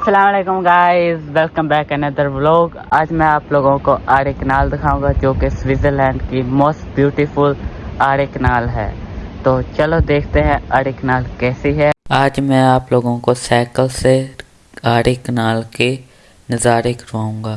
السلام علیکم guys welcome back اندر بلاگ آج میں آپ لوگوں کو آرے کنال دکھاؤں گا جو کہ سوئٹزرلینڈ کی موسٹ بیوٹیفل آرے کنال ہے. تو چلو دیکھتے ہیں آرے کنال کیسی ہے. آج میں آپ لوگوں کو سائیکل سے آرے کنال کے نظارے کرواؤں گا.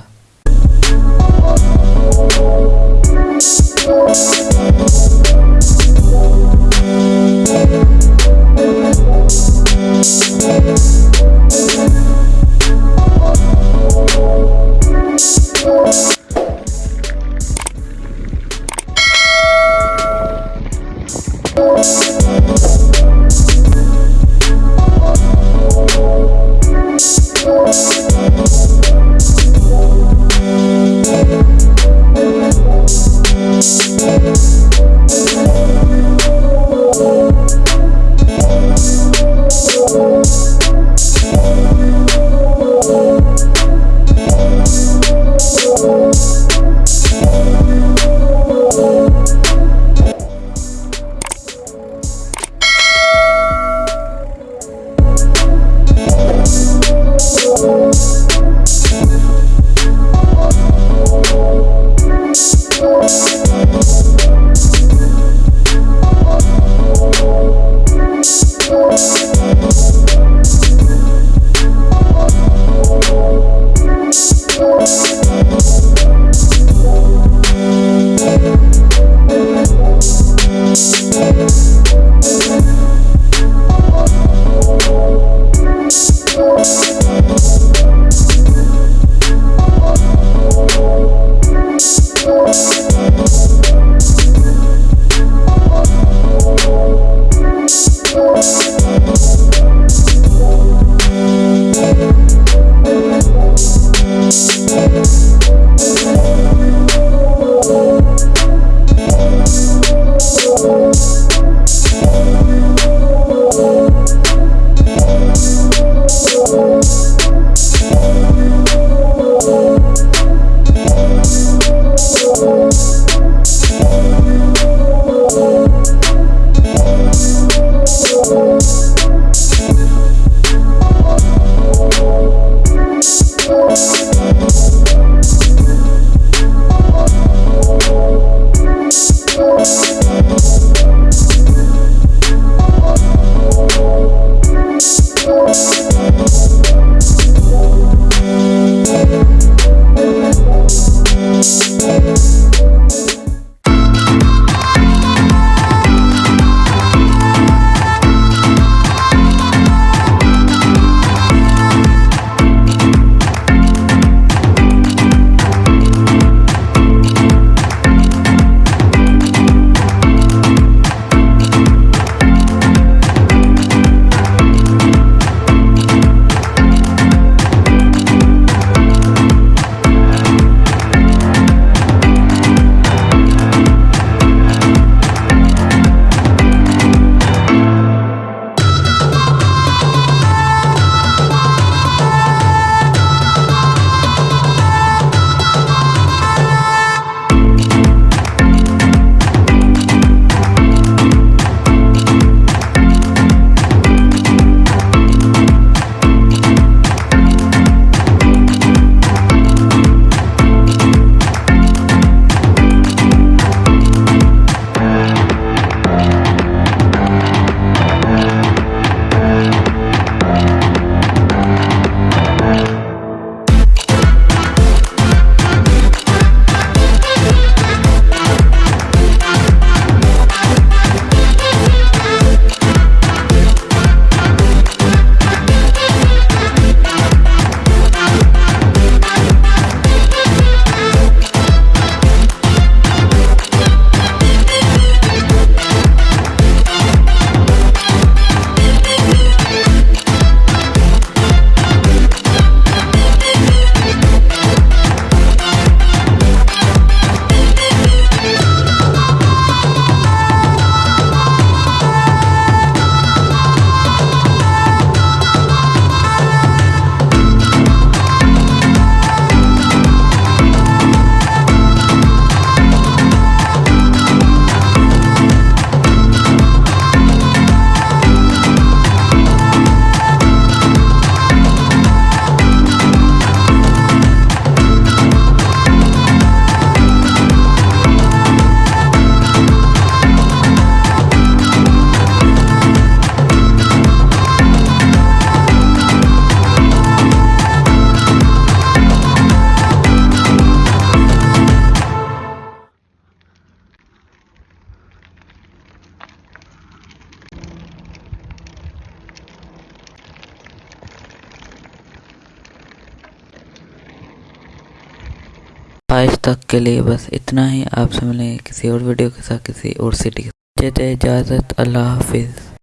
آج تک کے لیے بس اتنا ہی۔ آپ سے ملیں گے کسی اور ویڈیو کے ساتھ، کسی اور سٹی کے ساتھ۔ اجازت، اللہ حافظ۔